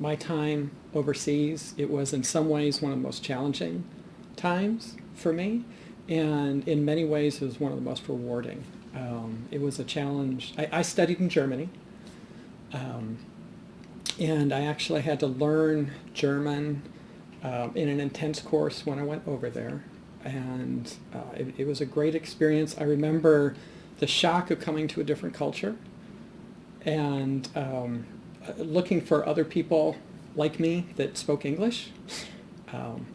my time overseas, it was in some ways one of the most challenging times for me, and in many ways it was one of the most rewarding. Um, it was a challenge. I, I studied in Germany, um, and I actually had to learn German um, in an intense course when I went over there, and uh, it, it was a great experience. I remember the shock of coming to a different culture and um, looking for other people like me that spoke English um,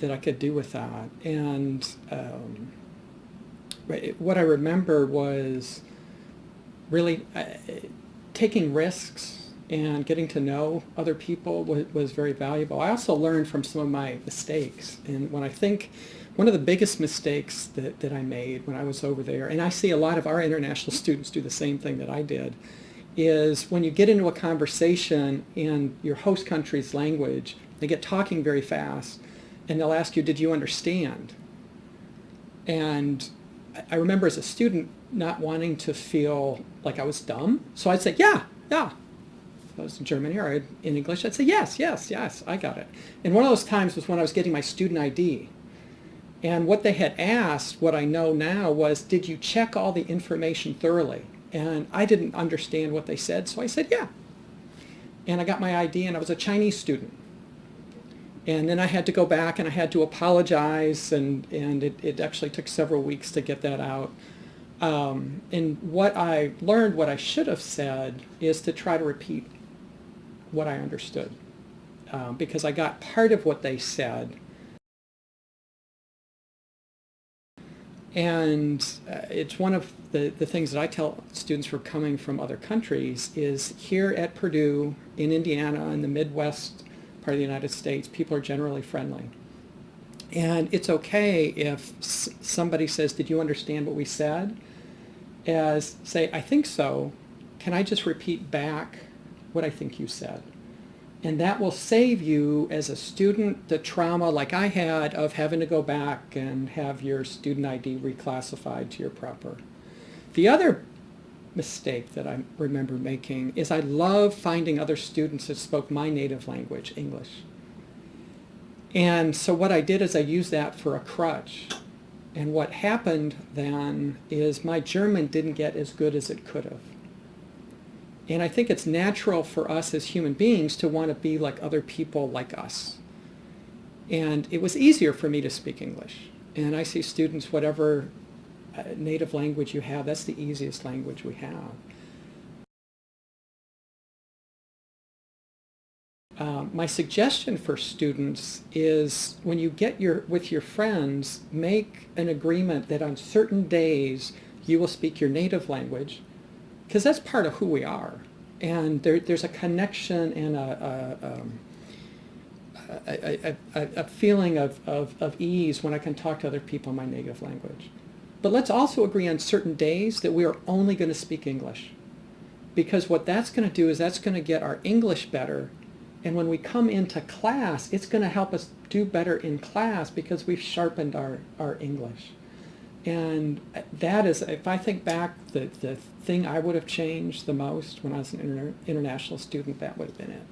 that I could do with that. And um, what I remember was really uh, taking risks and getting to know other people was, was very valuable. I also learned from some of my mistakes. And when I think one of the biggest mistakes that, that I made when I was over there, and I see a lot of our international students do the same thing that I did, is when you get into a conversation in your host country's language, they get talking very fast, and they'll ask you, did you understand? And I remember as a student not wanting to feel like I was dumb, so I'd say, yeah, yeah. If I was in Germany or in English, I'd say, yes, yes, yes, I got it. And one of those times was when I was getting my student ID. And what they had asked, what I know now, was, did you check all the information thoroughly? And I didn't understand what they said, so I said, yeah. And I got my ID, and I was a Chinese student. And then I had to go back, and I had to apologize, and, and it, it actually took several weeks to get that out. Um, and what I learned, what I should have said, is to try to repeat what I understood. Um, because I got part of what they said, And uh, it's one of the, the things that I tell students who are coming from other countries is here at Purdue, in Indiana, in the Midwest part of the United States, people are generally friendly. And it's okay if somebody says, did you understand what we said? As say, I think so. Can I just repeat back what I think you said? And that will save you as a student the trauma like I had of having to go back and have your student ID reclassified to your proper. The other mistake that I remember making is I love finding other students that spoke my native language, English. And so what I did is I used that for a crutch. And what happened then is my German didn't get as good as it could have. And I think it's natural for us as human beings to want to be like other people like us. And it was easier for me to speak English. And I see students, whatever uh, native language you have, that's the easiest language we have. Um, my suggestion for students is when you get your with your friends, make an agreement that on certain days you will speak your native language because that's part of who we are. And there, there's a connection and a, a, um, a, a feeling of, of, of ease when I can talk to other people in my native language. But let's also agree on certain days that we are only going to speak English. Because what that's going to do is that's going to get our English better. And when we come into class, it's going to help us do better in class because we've sharpened our, our English. And that is, if I think back, the, the thing I would have changed the most when I was an inter international student, that would have been it.